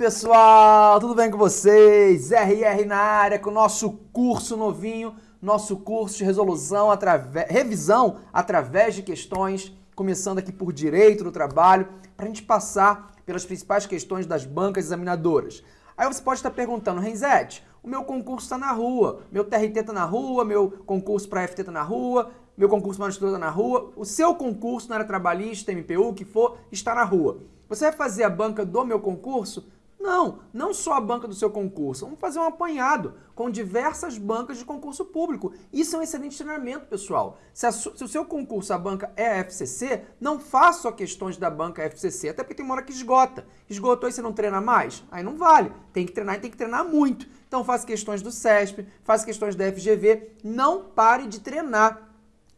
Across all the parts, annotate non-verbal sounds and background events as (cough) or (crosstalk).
pessoal, tudo bem com vocês? RR na área com o nosso curso novinho, nosso curso de resolução, através, revisão através de questões, começando aqui por Direito do Trabalho, para a gente passar pelas principais questões das bancas examinadoras. Aí você pode estar perguntando, Renzete, o meu concurso está na rua, meu TRT está na rua, meu concurso para FT está na rua, meu concurso para está na rua, o seu concurso na área trabalhista, MPU, o que for, está na rua. Você vai fazer a banca do meu concurso? Não, não só a banca do seu concurso. Vamos fazer um apanhado com diversas bancas de concurso público. Isso é um excelente treinamento, pessoal. Se, a, se o seu concurso, a banca é a FCC, não faça só questões da banca FCC, até porque tem uma hora que esgota. Esgotou e você não treina mais? Aí não vale. Tem que treinar e tem que treinar muito. Então faça questões do CESP, faça questões da FGV. Não pare de treinar.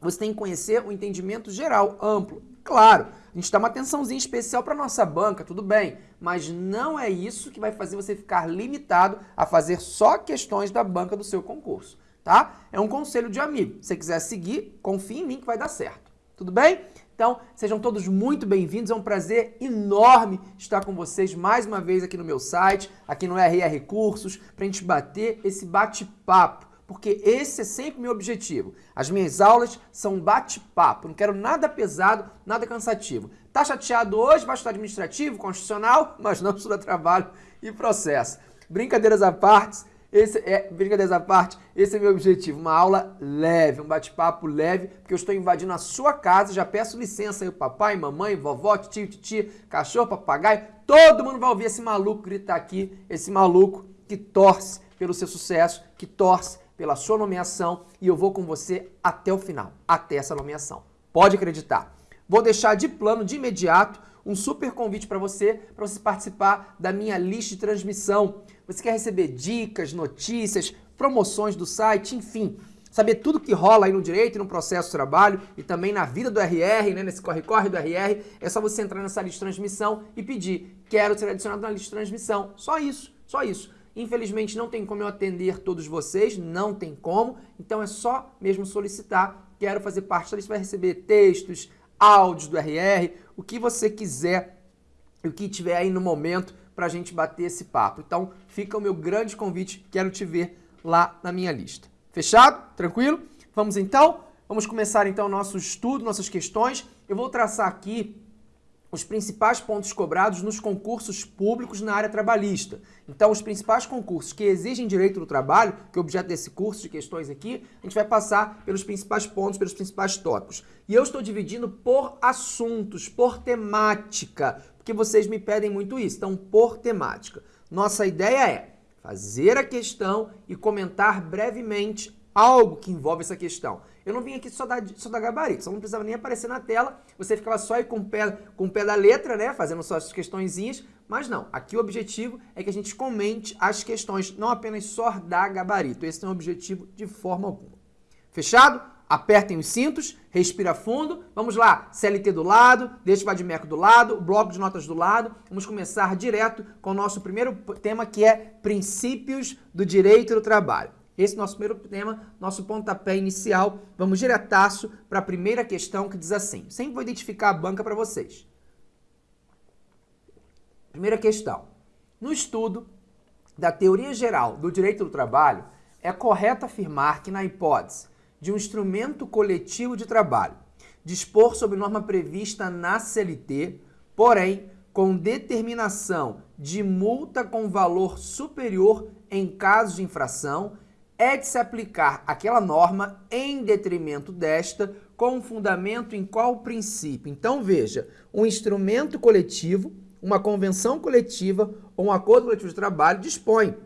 Você tem que conhecer o entendimento geral, amplo. Claro, a gente dá uma atençãozinha especial para nossa banca, tudo bem, mas não é isso que vai fazer você ficar limitado a fazer só questões da banca do seu concurso, tá? É um conselho de amigo. Se você quiser seguir, confie em mim que vai dar certo. Tudo bem? Então, sejam todos muito bem-vindos. É um prazer enorme estar com vocês mais uma vez aqui no meu site, aqui no RR Cursos, para a gente bater esse bate-papo porque esse é sempre meu objetivo. As minhas aulas são bate-papo, não quero nada pesado, nada cansativo. Tá chateado hoje, vai estudar administrativo, constitucional, (laughs) mas não estuda trabalho e processo. Brincadeiras à parte, esse é, brincadeiras à parte, esse é meu objetivo, uma aula leve, um bate-papo leve, porque eu estou invadindo a sua casa, já peço licença aí, papai, mamãe, vovó, tio, titia, cachorro, papagaio, todo mundo vai ouvir esse maluco gritar aqui, esse maluco que torce pelo seu sucesso, que torce pela sua nomeação e eu vou com você até o final, até essa nomeação. Pode acreditar. Vou deixar de plano, de imediato, um super convite para você, para você participar da minha lista de transmissão. Você quer receber dicas, notícias, promoções do site, enfim, saber tudo que rola aí no direito no processo de trabalho e também na vida do RR, né, nesse corre-corre do RR, é só você entrar nessa lista de transmissão e pedir, quero ser adicionado na lista de transmissão. Só isso, só isso. Infelizmente não tem como eu atender todos vocês, não tem como, então é só mesmo solicitar. Quero fazer parte da lista, vai receber textos, áudios do RR, o que você quiser, o que tiver aí no momento para a gente bater esse papo. Então fica o meu grande convite, quero te ver lá na minha lista. Fechado? Tranquilo? Vamos então? Vamos começar então o nosso estudo, nossas questões. Eu vou traçar aqui os principais pontos cobrados nos concursos públicos na área trabalhista. Então, os principais concursos que exigem direito do trabalho, que é objeto desse curso de questões aqui, a gente vai passar pelos principais pontos, pelos principais tópicos. E eu estou dividindo por assuntos, por temática, porque vocês me pedem muito isso, então por temática. Nossa ideia é fazer a questão e comentar brevemente algo que envolve essa questão. Eu não vim aqui só dar, só dar gabarito, só não precisava nem aparecer na tela, você ficava só aí com o pé, com o pé da letra, né, fazendo só as questõezinhas, mas não, aqui o objetivo é que a gente comente as questões, não apenas só dar gabarito, esse não é o objetivo de forma alguma. Fechado? Apertem os cintos, respira fundo, vamos lá, CLT do lado, deixa o Vadimeco do lado, bloco de notas do lado, vamos começar direto com o nosso primeiro tema que é princípios do direito do trabalho. Esse nosso primeiro tema, nosso pontapé inicial. Vamos diretaço para a primeira questão que diz assim. Sempre vou identificar a banca para vocês. Primeira questão. No estudo da teoria geral do direito do trabalho, é correto afirmar que na hipótese de um instrumento coletivo de trabalho dispor sobre norma prevista na CLT, porém com determinação de multa com valor superior em caso de infração, é de se aplicar aquela norma em detrimento desta, com fundamento em qual princípio? Então, veja, um instrumento coletivo, uma convenção coletiva ou um acordo coletivo de trabalho dispõe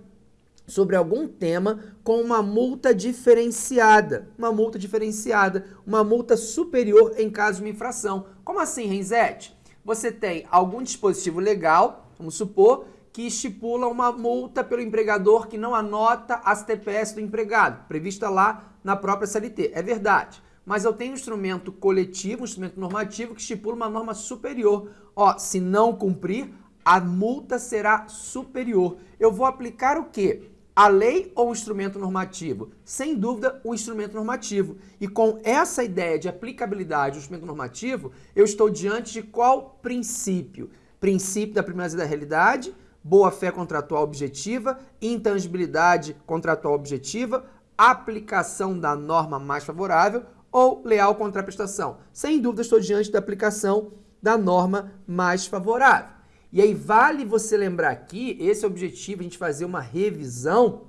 sobre algum tema com uma multa diferenciada, uma multa diferenciada, uma multa superior em caso de uma infração. Como assim, Renzete? Você tem algum dispositivo legal, vamos supor, que estipula uma multa pelo empregador que não anota as TPS do empregado, prevista lá na própria CLT. É verdade. Mas eu tenho um instrumento coletivo, um instrumento normativo que estipula uma norma superior. Ó, se não cumprir, a multa será superior. Eu vou aplicar o quê? A lei ou o instrumento normativo? Sem dúvida, o instrumento normativo. E com essa ideia de aplicabilidade do instrumento normativo, eu estou diante de qual princípio? Princípio da primazia da realidade, boa-fé contratual objetiva, intangibilidade contratual objetiva, aplicação da norma mais favorável ou leal contra a prestação. Sem dúvida, estou diante da aplicação da norma mais favorável. E aí vale você lembrar aqui, esse é objetivo, a gente fazer uma revisão,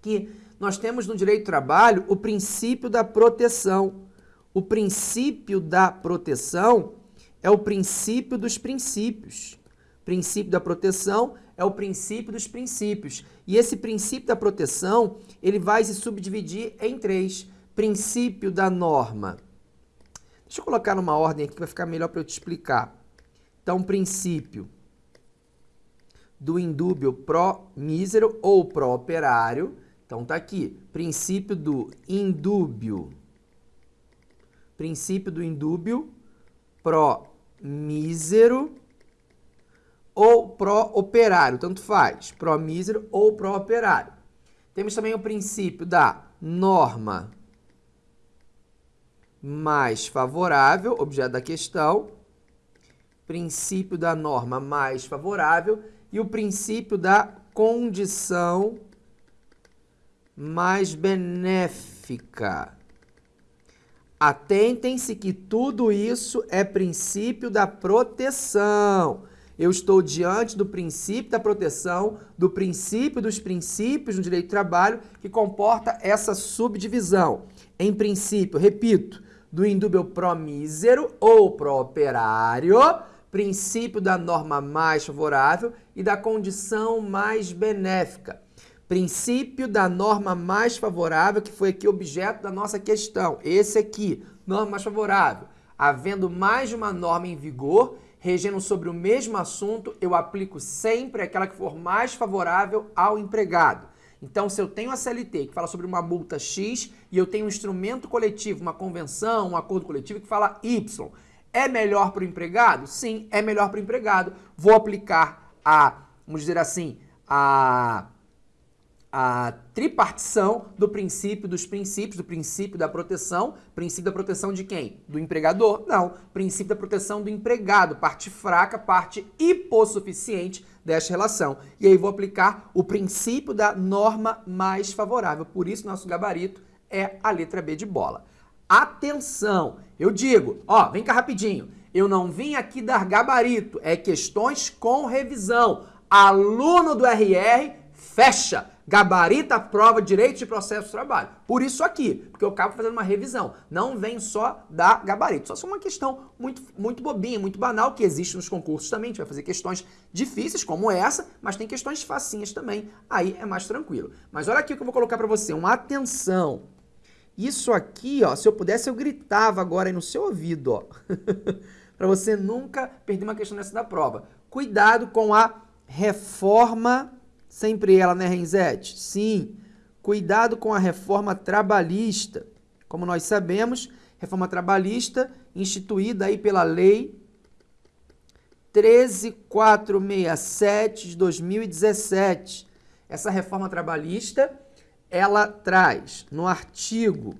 que nós temos no direito do trabalho o princípio da proteção. O princípio da proteção é o princípio dos princípios. Princípio da proteção é o princípio dos princípios. E esse princípio da proteção, ele vai se subdividir em três. Princípio da norma. Deixa eu colocar numa ordem aqui que vai ficar melhor para eu te explicar. Então, princípio do indúbio pró-mísero ou pró-operário. Então, tá aqui. Princípio do indúbio. Princípio do indúbio pró-mísero ou pró-operário, tanto faz, pró-mísero ou pró-operário. Temos também o princípio da norma mais favorável, objeto da questão, princípio da norma mais favorável e o princípio da condição mais benéfica. Atentem-se que tudo isso é princípio da proteção. Eu estou diante do princípio da proteção, do princípio dos princípios no direito do trabalho, que comporta essa subdivisão. Em princípio, repito, do indúbio pró-mísero ou pró-operário, princípio da norma mais favorável e da condição mais benéfica. Princípio da norma mais favorável, que foi aqui objeto da nossa questão. Esse aqui, norma mais favorável. Havendo mais de uma norma em vigor, regendo sobre o mesmo assunto, eu aplico sempre aquela que for mais favorável ao empregado. Então, se eu tenho a CLT que fala sobre uma multa X e eu tenho um instrumento coletivo, uma convenção, um acordo coletivo que fala Y, é melhor para o empregado? Sim, é melhor para o empregado. Vou aplicar a, vamos dizer assim, a a tripartição do princípio dos princípios, do princípio da proteção. Princípio da proteção de quem? Do empregador? Não. Princípio da proteção do empregado, parte fraca, parte hipossuficiente desta relação. E aí vou aplicar o princípio da norma mais favorável. Por isso, nosso gabarito é a letra B de bola. Atenção! Eu digo, ó, vem cá rapidinho. Eu não vim aqui dar gabarito, é questões com revisão. Aluno do RR, fecha! Gabarita a prova, direito de processo de trabalho. Por isso aqui, porque eu acabo fazendo uma revisão. Não vem só da gabarito. Só é uma questão muito, muito bobinha, muito banal, que existe nos concursos também. A gente vai fazer questões difíceis, como essa, mas tem questões facinhas também. Aí é mais tranquilo. Mas olha aqui o que eu vou colocar para você. Uma atenção. Isso aqui, ó, se eu pudesse, eu gritava agora aí no seu ouvido, ó. (laughs) para você nunca perder uma questão dessa da prova. Cuidado com a reforma Sempre ela, né, Renzete? Sim. Cuidado com a reforma trabalhista. Como nós sabemos, reforma trabalhista instituída aí pela lei 13467 de 2017. Essa reforma trabalhista, ela traz no artigo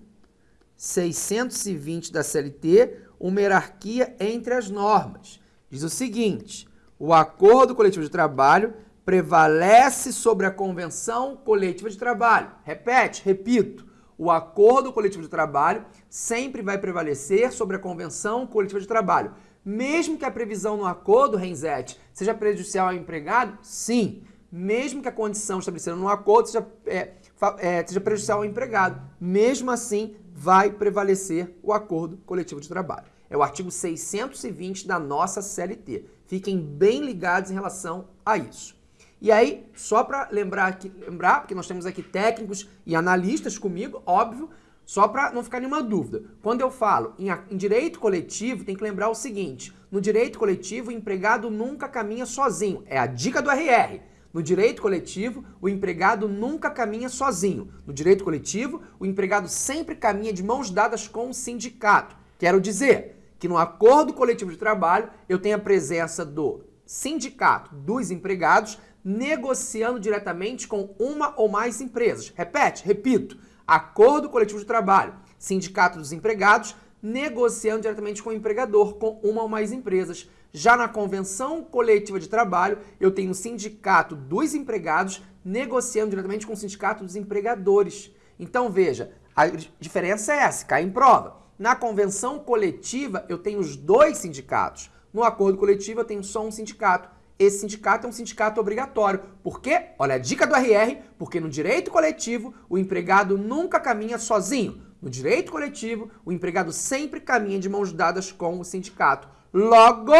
620 da CLT uma hierarquia entre as normas. Diz o seguinte: o acordo coletivo de trabalho prevalece sobre a convenção coletiva de trabalho. Repete, repito. O acordo coletivo de trabalho sempre vai prevalecer sobre a convenção coletiva de trabalho. Mesmo que a previsão no acordo, Renzete, seja prejudicial ao empregado, sim. Mesmo que a condição estabelecida no acordo seja, é, é, seja prejudicial ao empregado, mesmo assim vai prevalecer o acordo coletivo de trabalho. É o artigo 620 da nossa CLT. Fiquem bem ligados em relação a isso. E aí, só para lembrar aqui, lembrar, porque nós temos aqui técnicos e analistas comigo, óbvio, só para não ficar nenhuma dúvida. Quando eu falo em, em, direito coletivo, tem que lembrar o seguinte: no direito coletivo, o empregado nunca caminha sozinho. É a dica do RR. No direito coletivo, o empregado nunca caminha sozinho. No direito coletivo, o empregado sempre caminha de mãos dadas com o sindicato. Quero dizer que no acordo coletivo de trabalho, eu tenho a presença do sindicato dos empregados negociando diretamente com uma ou mais empresas. Repete, repito, acordo coletivo de trabalho, sindicato dos empregados negociando diretamente com o empregador, com uma ou mais empresas. Já na convenção coletiva de trabalho, eu tenho o sindicato dos empregados negociando diretamente com o sindicato dos empregadores. Então, veja, a diferença é essa, cai em prova. Na convenção coletiva, eu tenho os dois sindicatos. No acordo coletivo, eu tenho só um sindicato. Esse sindicato é um sindicato obrigatório. Por quê? Olha a dica do RR, porque no direito coletivo, o empregado nunca caminha sozinho. No direito coletivo, o empregado sempre caminha de mãos dadas com o sindicato. Logo,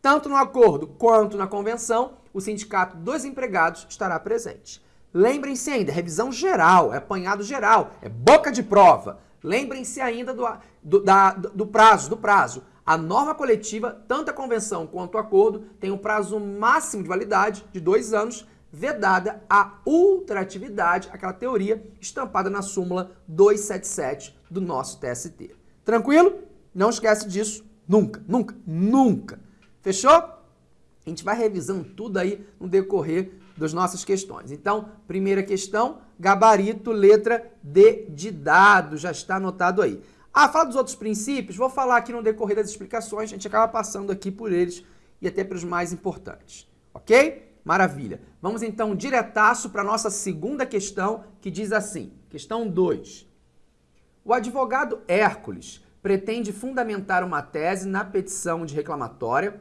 tanto no acordo quanto na convenção, o sindicato dos empregados estará presente. Lembrem-se ainda, revisão geral, é apanhado geral, é boca de prova. Lembrem-se ainda do, do, da, do prazo, do prazo. A norma coletiva, tanto a convenção quanto o acordo, tem um prazo máximo de validade de dois anos, vedada a ultratividade, aquela teoria estampada na súmula 277 do nosso TST. Tranquilo? Não esquece disso nunca, nunca, nunca. Fechou? A gente vai revisando tudo aí no decorrer das nossas questões. Então, primeira questão, gabarito, letra D de dado, já está anotado aí. Ah, fala dos outros princípios, vou falar aqui no decorrer das explicações, a gente acaba passando aqui por eles e até para os mais importantes, ok? Maravilha. Vamos então diretaço para a nossa segunda questão, que diz assim, questão 2. O advogado Hércules pretende fundamentar uma tese na petição de reclamatória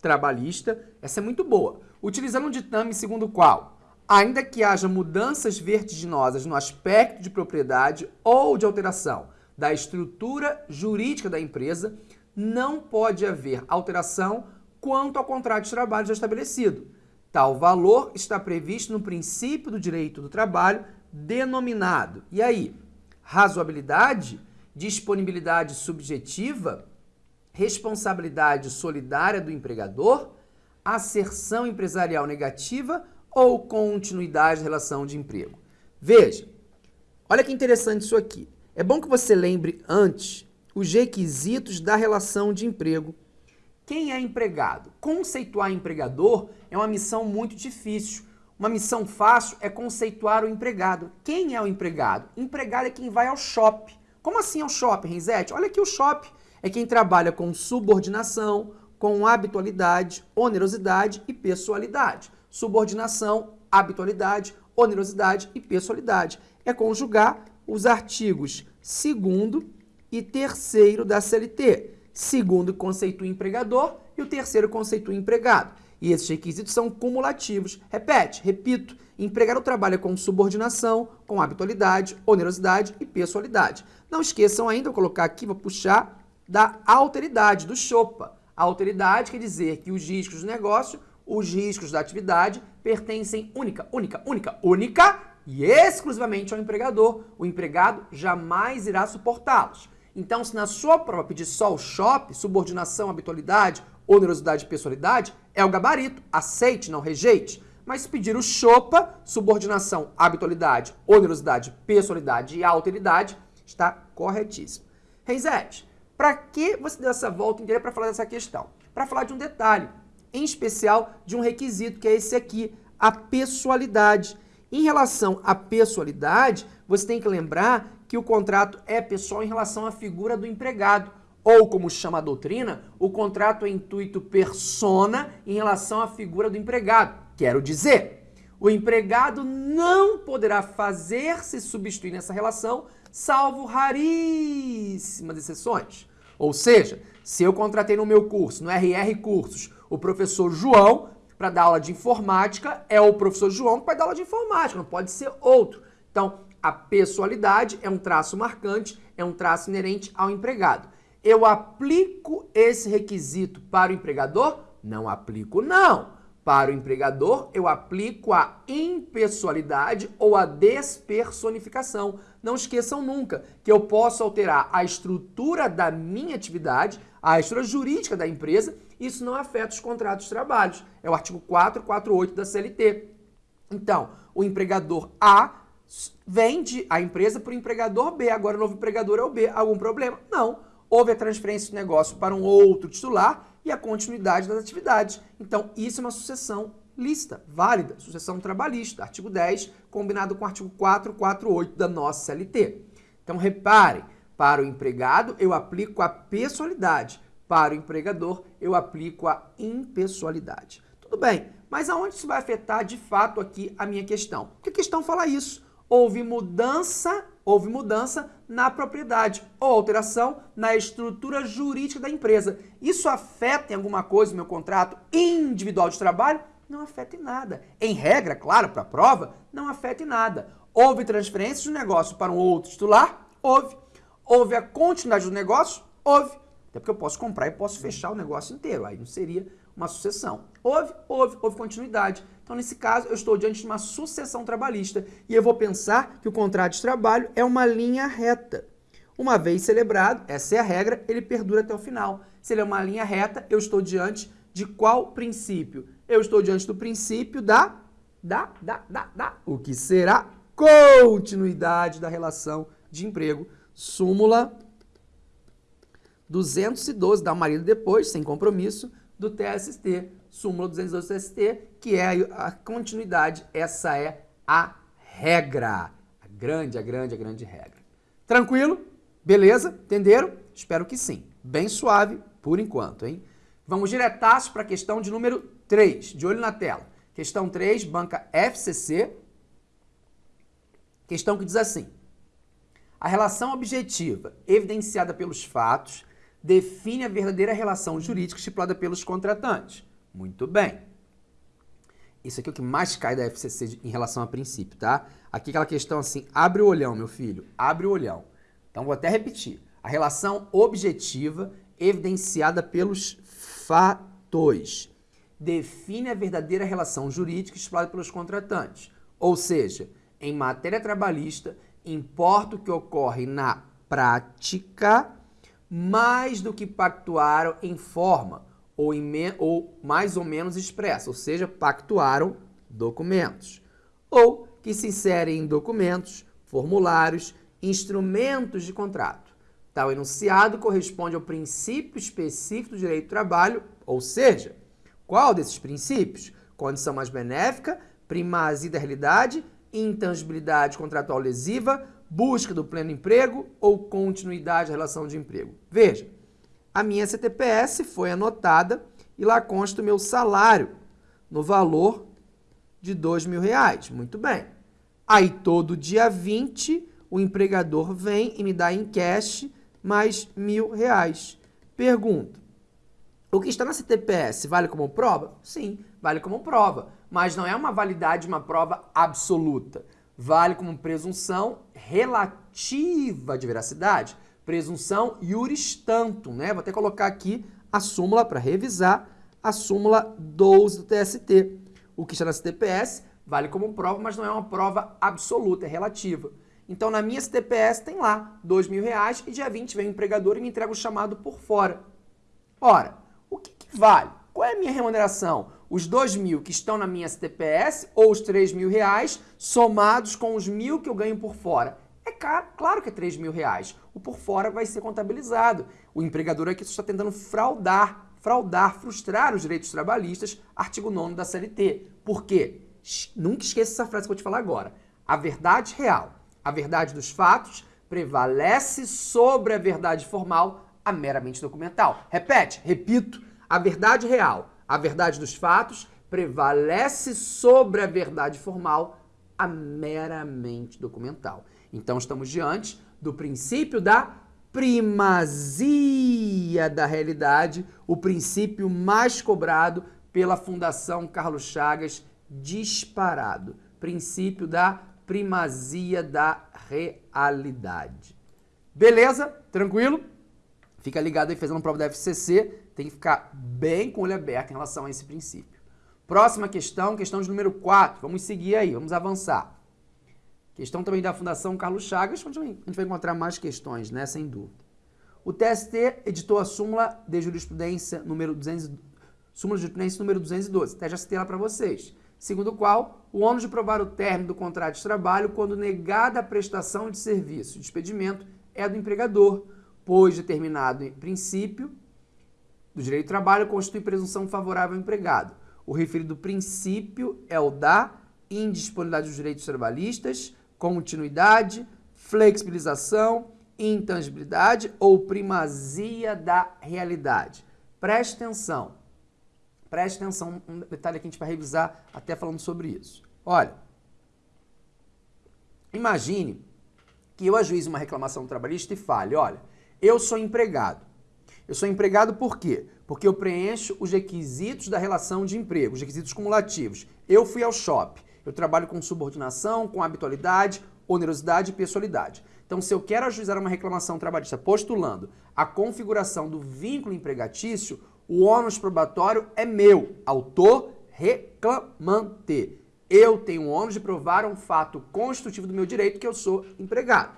trabalhista, essa é muito boa, utilizando um ditame segundo o qual, ainda que haja mudanças vertiginosas no aspecto de propriedade ou de alteração da estrutura jurídica da empresa, não pode haver alteração quanto ao contrato de trabalho já estabelecido. Tal valor está previsto no princípio do direito do trabalho denominado. E aí? Razoabilidade, disponibilidade subjetiva, responsabilidade solidária do empregador, asserção empresarial negativa ou continuidade da relação de emprego. Veja, olha que interessante isso aqui. É bom que você lembre antes os requisitos da relação de emprego. Quem é empregado? Conceituar empregador é uma missão muito difícil. Uma missão fácil é conceituar o empregado. Quem é o empregado? Empregado é quem vai ao shopping. Como assim ao shopping, Renzete? Olha aqui o shopping. É quem trabalha com subordinação, com habitualidade, onerosidade e pessoalidade. Subordinação, habitualidade, onerosidade e pessoalidade. É conjugar os artigos 2 e 3 da CLT. Segundo conceitua empregador e o terceiro conceitua empregado. E esses requisitos são cumulativos. Repete, repito, empregado trabalha com subordinação, com habitualidade, onerosidade e pessoalidade. Não esqueçam ainda, vou colocar aqui, vou puxar, da alteridade, do CHOPA. A alteridade quer dizer que os riscos do negócio, os riscos da atividade, pertencem única, única, única, única e exclusivamente ao empregador. O empregado jamais irá suportá-los. Então, se na sua prova pedir só o SHOP, subordinação, habitualidade, onerosidade e pessoalidade, é o gabarito. Aceite, não rejeite. Mas se pedir o CHOPA, subordinação, habitualidade, onerosidade, pessoalidade e alteridade, está corretíssimo. Reisete, para que você deu essa volta inteira para falar dessa questão? Para falar de um detalhe, em especial de um requisito, que é esse aqui, a pessoalidade. Em relação à pessoalidade, você tem que lembrar que o contrato é pessoal em relação à figura do empregado. Ou, como chama a doutrina, o contrato é intuito persona em relação à figura do empregado. Quero dizer, o empregado não poderá fazer-se substituir nessa relação, salvo raríssimas exceções. Ou seja, se eu contratei no meu curso, no RR Cursos, o professor João, para dar aula de informática, é o professor João que vai dar aula de informática, não pode ser outro. Então, a pessoalidade é um traço marcante, é um traço inerente ao empregado. Eu aplico esse requisito para o empregador? Não aplico, não. Para o empregador, eu aplico a impessoalidade ou a despersonificação. Não esqueçam nunca que eu posso alterar a estrutura da minha atividade, a estrutura jurídica da empresa, isso não afeta os contratos de trabalho. É o artigo 448 da CLT. Então, o empregador A vende a empresa para o empregador B, agora o novo empregador é o B. Algum problema? Não. Houve a transferência do negócio para um outro titular e a continuidade das atividades. Então, isso é uma sucessão lícita, válida, sucessão trabalhista, artigo 10, combinado com o artigo 448 da nossa CLT. Então, reparem, para o empregado eu aplico a pessoalidade, para o empregador, eu aplico a impessoalidade. Tudo bem, mas aonde isso vai afetar de fato aqui a minha questão? Porque a questão fala isso. Houve mudança, houve mudança na propriedade ou alteração na estrutura jurídica da empresa. Isso afeta em alguma coisa o meu contrato individual de trabalho? Não afeta em nada. Em regra, claro, para a prova, não afeta em nada. Houve transferência de um negócio para um outro titular? Houve. Houve a continuidade do negócio? Houve. Até porque eu posso comprar e posso fechar o negócio inteiro. Aí não seria uma sucessão. Houve, houve, houve continuidade. Então, nesse caso, eu estou diante de uma sucessão trabalhista e eu vou pensar que o contrato de trabalho é uma linha reta. Uma vez celebrado, essa é a regra, ele perdura até o final. Se ele é uma linha reta, eu estou diante de qual princípio? Eu estou diante do princípio da, da, da, da, da, o que será continuidade da relação de emprego. Súmula 212, dá uma lida depois, sem compromisso, do TST. Súmula 212 do TST, que é a continuidade, essa é a regra. A grande, a grande, a grande regra. Tranquilo? Beleza? Entenderam? Espero que sim. Bem suave por enquanto, hein? Vamos diretaço para a questão de número 3, de olho na tela. Questão 3, banca FCC. Questão que diz assim. A relação objetiva evidenciada pelos fatos define a verdadeira relação jurídica estipulada pelos contratantes. Muito bem. Isso aqui é o que mais cai da FCC em relação a princípio, tá? Aqui aquela questão assim, abre o olhão, meu filho, abre o olhão. Então vou até repetir. A relação objetiva evidenciada pelos fatos define a verdadeira relação jurídica estipulada pelos contratantes. Ou seja, em matéria trabalhista, importa o que ocorre na prática mais do que pactuaram em forma ou, em ou mais ou menos expressa, ou seja, pactuaram documentos, ou que se inserem em documentos, formulários, instrumentos de contrato. Tal enunciado corresponde ao princípio específico do direito do trabalho, ou seja, qual desses princípios? Condição mais benéfica, primazia da realidade, intangibilidade contratual lesiva, busca do pleno emprego ou continuidade da relação de emprego. Veja, a minha CTPS foi anotada e lá consta o meu salário no valor de mil reais. Muito bem. Aí todo dia 20 o empregador vem e me dá em cash mais mil reais. Pergunta, o que está na CTPS vale como prova? Sim, vale como prova, mas não é uma validade, uma prova absoluta vale como presunção relativa de veracidade, presunção iuris tantum, né? Vou até colocar aqui a súmula para revisar, a súmula 12 do TST. O que está na CTPS vale como prova, mas não é uma prova absoluta, é relativa. Então, na minha CTPS tem lá mil reais e dia 20 vem o empregador e me entrega o chamado por fora. Ora, o que, que vale? Qual é a minha remuneração? Os dois mil que estão na minha STPS ou os três mil reais somados com os mil que eu ganho por fora. É caro, claro que é três mil reais. O por fora vai ser contabilizado. O empregador aqui está tentando fraudar, fraudar, frustrar os direitos trabalhistas, artigo 9 da CLT. Por quê? Nunca esqueça essa frase que eu vou te falar agora. A verdade real, a verdade dos fatos, prevalece sobre a verdade formal, a meramente documental. Repete, repito, a verdade real, a verdade dos fatos prevalece sobre a verdade formal, a meramente documental. Então estamos diante do princípio da primazia da realidade, o princípio mais cobrado pela Fundação Carlos Chagas, disparado. Princípio da primazia da realidade. Beleza? Tranquilo? Fica ligado aí fazendo prova da FCC tem que ficar bem com o olho aberto em relação a esse princípio. Próxima questão, questão de número 4. Vamos seguir aí, vamos avançar. Questão também da Fundação Carlos Chagas, onde a gente vai encontrar mais questões, né, sem dúvida. O TST editou a súmula de jurisprudência número 200, súmula de jurisprudência número 212. Até já citei ela para vocês. Segundo o qual, o ônus de provar o término do contrato de trabalho quando negada a prestação de serviço de expedimento é do empregador, pois determinado princípio do direito do trabalho constitui presunção favorável ao empregado. O referido princípio é o da indisponibilidade dos direitos trabalhistas, continuidade, flexibilização, intangibilidade ou primazia da realidade? Preste atenção. Preste atenção, um detalhe que a gente vai revisar até falando sobre isso. Olha, imagine que eu ajuize uma reclamação trabalhista e fale, olha, eu sou empregado. Eu sou empregado por quê? Porque eu preencho os requisitos da relação de emprego, os requisitos cumulativos. Eu fui ao shopping. Eu trabalho com subordinação, com habitualidade, onerosidade e pessoalidade. Então, se eu quero ajuizar uma reclamação trabalhista postulando a configuração do vínculo empregatício, o ônus probatório é meu, autor reclamante. Eu tenho o ônus de provar um fato constitutivo do meu direito que eu sou empregado.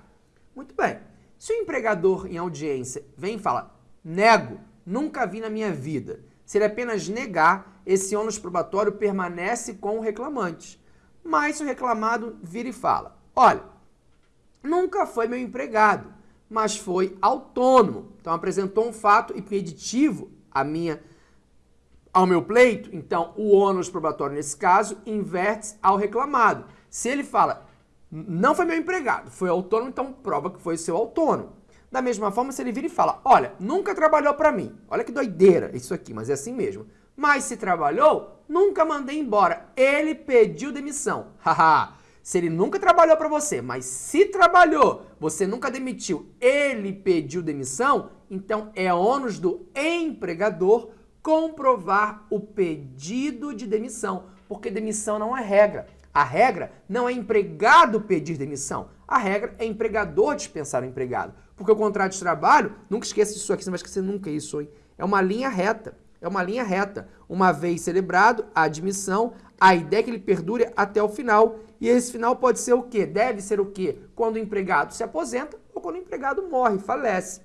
Muito bem. Se o empregador em audiência vem e fala, nego, nunca vi na minha vida, se ele apenas negar, esse ônus probatório permanece com o reclamante. Mas se o reclamado vira e fala: olha, nunca foi meu empregado, mas foi autônomo. Então apresentou um fato impeditivo a minha, ao meu pleito, então o ônus probatório nesse caso inverte ao reclamado. Se ele fala, não foi meu empregado, foi autônomo, então prova que foi seu autônomo. Da mesma forma, se ele vira e fala, olha, nunca trabalhou para mim. Olha que doideira isso aqui, mas é assim mesmo. Mas se trabalhou, nunca mandei embora. Ele pediu demissão. (laughs) Haha. se ele nunca trabalhou para você, mas se trabalhou, você nunca demitiu, ele pediu demissão, então é ônus do empregador comprovar o pedido de demissão, porque demissão não é regra. A regra não é empregado pedir demissão. A regra é empregador dispensar o empregado. Porque o contrato de trabalho, nunca esqueça disso aqui, você não vai esquecer nunca isso, hein? É uma linha reta. É uma linha reta. Uma vez celebrado a admissão, a ideia é que ele perdure até o final. E esse final pode ser o quê? Deve ser o quê? Quando o empregado se aposenta ou quando o empregado morre, falece.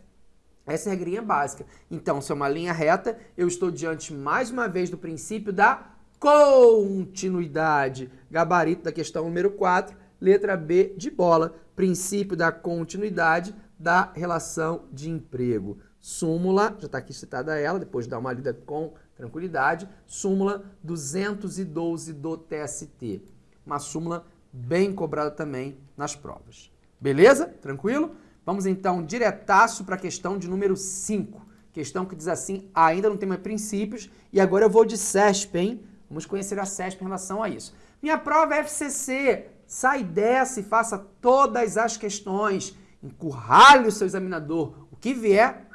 Essa é a regrinha básica. Então, se é uma linha reta, eu estou diante mais uma vez do princípio da continuidade. Gabarito da questão número 4, letra B de bola. Princípio da continuidade da relação de emprego súmula, já está aqui citada ela, depois de dar uma lida com tranquilidade, súmula 212 do TST. Uma súmula bem cobrada também nas provas. Beleza? Tranquilo? Vamos então diretaço para a questão de número 5. Questão que diz assim, ainda não tem mais princípios, e agora eu vou de CESP, hein? Vamos conhecer a CESP em relação a isso. Minha prova é FCC. Sai dessa e faça todas as questões. Encurralhe o seu examinador. O que vier,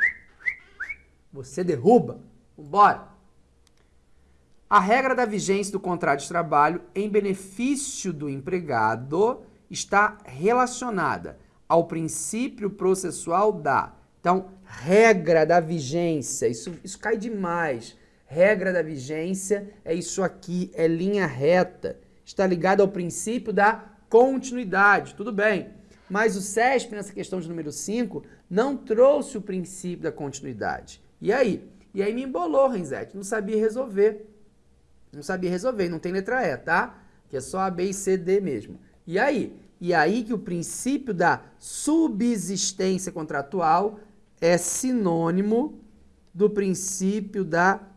você derruba. Vambora. A regra da vigência do contrato de trabalho em benefício do empregado está relacionada ao princípio processual da. Então, regra da vigência, isso, isso cai demais. Regra da vigência é isso aqui, é linha reta. Está ligado ao princípio da continuidade, tudo bem. Mas o SESP, nessa questão de número 5, não trouxe o princípio da continuidade. E aí? E aí me embolou, Renzete. Não sabia resolver. Não sabia resolver. Não tem letra E, tá? Que é só A, B e C, D mesmo. E aí? E aí que o princípio da subsistência contratual é sinônimo do princípio da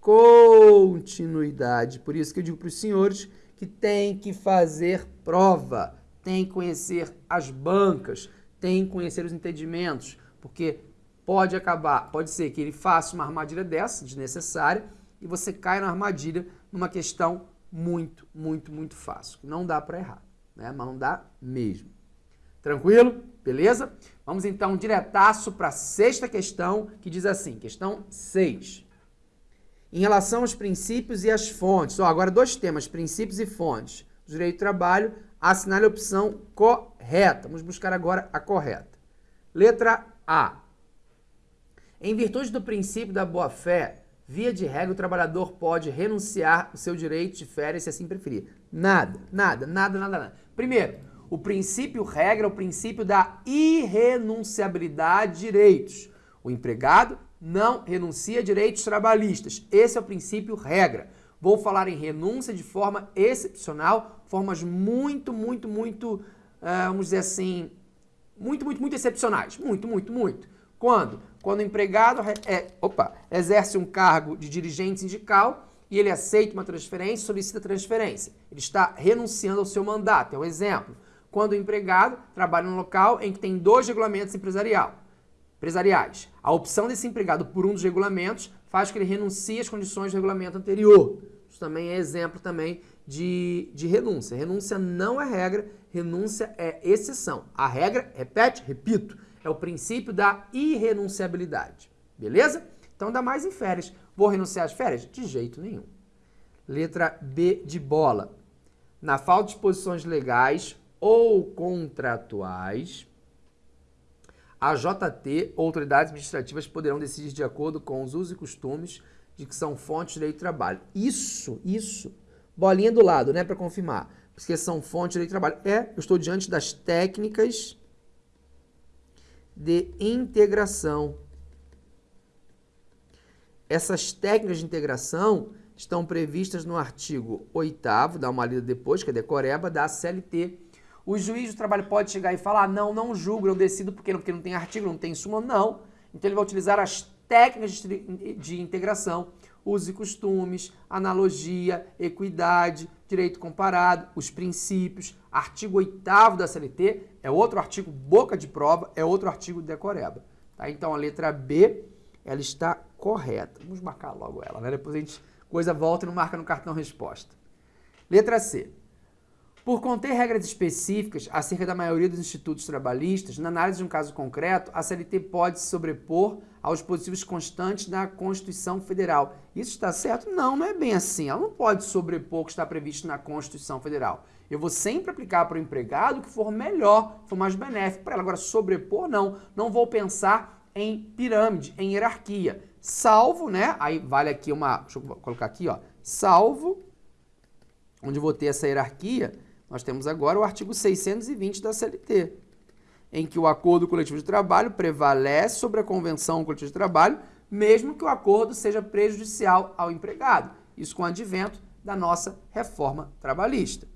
continuidade. Por isso que eu digo para os senhores que tem que fazer prova, tem que conhecer as bancas, tem que conhecer os entendimentos, porque pode acabar, pode ser que ele faça uma armadilha dessa, desnecessária, e você caia na armadilha numa questão muito, muito, muito fácil. Não dá para errar, né? mas não dá mesmo. Tranquilo? Beleza? Vamos então diretaço para a sexta questão, que diz assim, questão 6. Em relação aos princípios e às fontes, ó, agora dois temas, princípios e fontes. Direito do trabalho, assinale a opção correta. Vamos buscar agora a correta. Letra A. Em virtude do princípio da boa-fé, via de regra, o trabalhador pode renunciar o seu direito de férias se assim preferir. Nada, nada, nada, nada, nada. Primeiro, o princípio regra é o princípio da irrenunciabilidade de direitos. O empregado não renuncia a direitos trabalhistas. Esse é o princípio regra. Vou falar em renúncia de forma excepcional, formas muito, muito, muito, uh, vamos dizer assim, muito, muito, muito excepcionais. Muito, muito, muito. Quando? Quando o empregado é, opa, exerce um cargo de dirigente sindical e ele aceita uma transferência, solicita transferência. Ele está renunciando ao seu mandato, é um exemplo. quando o empregado trabalha num local em que tem dois regulamentos empresarial, empresariais. A opção desse empregado por um dos regulamentos faz que ele renuncie às condições do regulamento anterior. Isso também é exemplo também de, de renúncia. Renúncia não é regra, renúncia é exceção. A regra, repete, repito, é o princípio da irrenunciabilidade. Beleza? Então dá mais em férias. Vou renunciar às férias? De jeito nenhum. Letra B de bola. Na falta de disposições legais ou contratuais, a JT, autoridades administrativas, poderão decidir de acordo com os usos e costumes de que são fontes de direito de trabalho. Isso, isso. Bolinha do lado, né, para confirmar. Porque são fontes de direito de trabalho. É, eu estou diante das técnicas de integração. Essas técnicas de integração estão previstas no artigo 8 dá uma lida depois, que é decoreba, da CLT. O juiz do trabalho pode chegar e falar, não, não julgo, eu decido porque, porque não tem artigo, não tem súmula, não. Então ele vai utilizar as técnicas de, integração, usos e costumes, analogia, equidade, direito comparado, os princípios, artigo 8 da CLT, é outro artigo boca de prova, é outro artigo de decoreba. Tá? Então a letra B, ela está correta. Vamos marcar logo ela, né? Depois a gente coisa volta e não marca no cartão resposta. Letra C. Por conter regras específicas acerca da maioria dos institutos trabalhistas, na análise de um caso concreto, a CLT pode se sobrepor aos dispositivos constantes da Constituição Federal. Isso está certo? Não, não é bem assim. Ela não pode sobrepor o que está previsto na Constituição Federal. Eu vou sempre aplicar para o empregado o que for melhor, for mais benéfico para ela. Agora, sobrepor, não. Não vou pensar em pirâmide, em hierarquia. Salvo, né? Aí vale aqui uma. Deixa eu colocar aqui, ó. Salvo, onde eu vou ter essa hierarquia, nós temos agora o artigo 620 da CLT, em que o acordo coletivo de trabalho prevalece sobre a convenção coletiva de trabalho, mesmo que o acordo seja prejudicial ao empregado. Isso com o advento da nossa reforma trabalhista.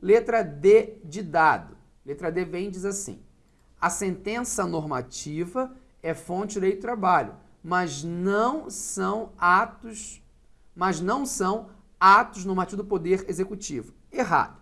Letra D de dado. Letra D vem e diz assim: a sentença normativa é fonte de direito do trabalho, mas não são atos, mas não são atos normativos do poder executivo. Errado.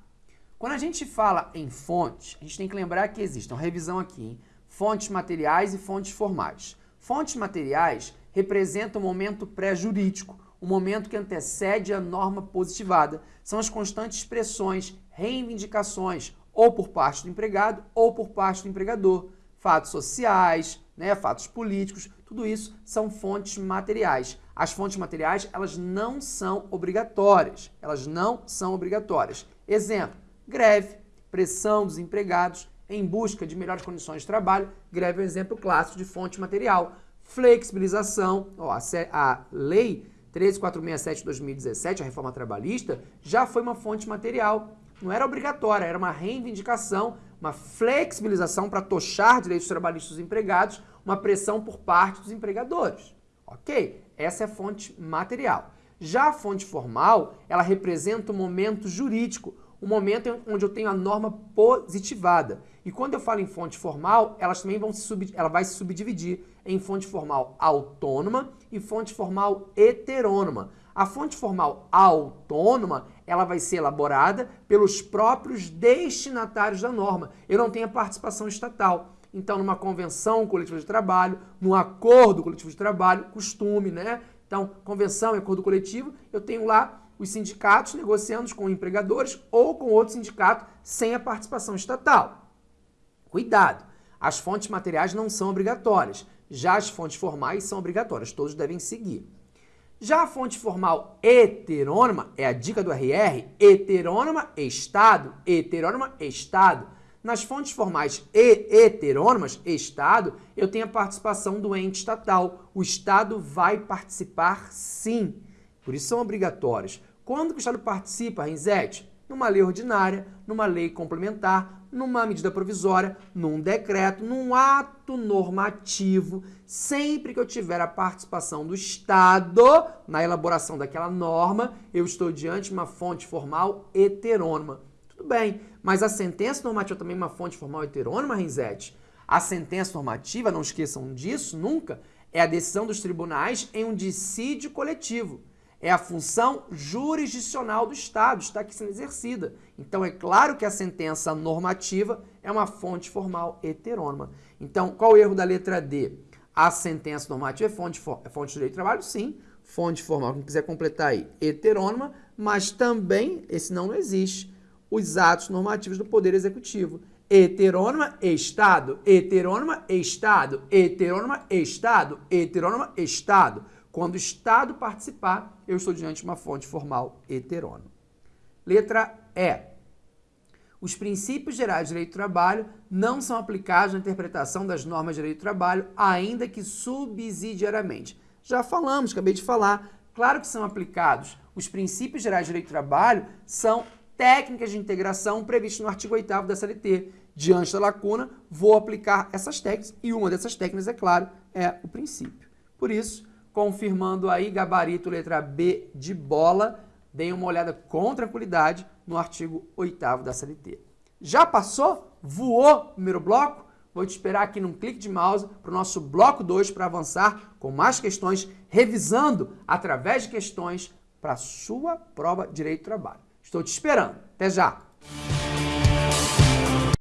Quando a gente fala em fontes, a gente tem que lembrar que existem, uma revisão aqui, hein? fontes materiais e fontes formais. Fontes materiais representam o momento pré-jurídico, o momento que antecede a norma positivada. São as constantes expressões, reivindicações, ou por parte do empregado ou por parte do empregador. Fatos sociais, né, fatos políticos, tudo isso são fontes materiais. As fontes materiais, elas não são obrigatórias. Elas não são obrigatórias. Exemplo, greve, pressão dos empregados em busca de melhores condições de trabalho. Greve é um exemplo clássico de fonte material. Flexibilização, ó, a, lei 13467 de 2017, a reforma trabalhista, já foi uma fonte material. Não era obrigatória, era uma reivindicação, uma flexibilização para tochar direitos trabalhistas dos empregados, uma pressão por parte dos empregadores. Ok? Essa é a fonte material. Já a fonte formal, ela representa o momento jurídico, o momento onde eu tenho a norma positivada. E quando eu falo em fonte formal, elas também vão se sub, ela vai se subdividir em fonte formal autônoma e fonte formal heterônoma. A fonte formal autônoma, ela vai ser elaborada pelos próprios destinatários da norma. Eu não tenho a participação estatal. Então, numa convenção coletiva de trabalho, num acordo coletivo de trabalho, costume, né? Então, convenção e acordo coletivo, eu tenho lá os sindicatos negociando com empregadores ou com outro sindicato sem a participação estatal. Cuidado! As fontes materiais não são obrigatórias, já as fontes formais são obrigatórias, todos devem seguir. Já a fonte formal heterônima, é a dica do RR, heterônima, Estado, heterônima, Estado. Nas fontes formais e heterônimas, Estado, eu tenho a participação do ente estatal. O Estado vai participar sim. Por isso são obrigatórios. Quando o Estado participa, Renzete? Numa lei ordinária, numa lei complementar, numa medida provisória, num decreto, num ato normativo, sempre que eu tiver a participação do Estado na elaboração daquela norma, eu estou diante de uma fonte formal heterônima. Tudo bem, mas a sentença normativa também é uma fonte formal heterônima, Renzete? A sentença normativa, não esqueçam disso nunca, é a decisão dos tribunais em um dissídio coletivo. É a função jurisdicional do Estado, está aqui sendo exercida. Então, é claro que a sentença normativa é uma fonte formal heterônima. Então, qual o erro da letra D? A sentença normativa é fonte, é fonte de direito do trabalho? Sim. Fonte formal, quem quiser completar aí, heterônima, mas também, esse não, não existe, os atos normativos do Poder Executivo. Heterônima, Estado. Heterônima, Estado. Heterônima, Estado. Heterônima, Estado. Quando o Estado participar, eu estou diante de uma fonte formal heterônima. Letra E. Os princípios gerais de direito do trabalho não são aplicados na interpretação das normas de direito do trabalho, ainda que subsidiariamente. Já falamos, acabei de falar. Claro que são aplicados. Os princípios gerais de direito do trabalho são técnicas de integração previstas no artigo 8 da CLT. Diante da lacuna, vou aplicar essas técnicas e uma dessas técnicas, é claro, é o princípio. Por isso, confirmando aí gabarito letra B de bola, deem uma olhada com tranquilidade no artigo 8 da CLT. Já passou? Voou primeiro bloco? Vou te esperar aqui num clique de mouse para o nosso bloco 2 para avançar com mais questões, revisando através de questões para a sua prova de Direito do Trabalho. Estou te esperando. Até já!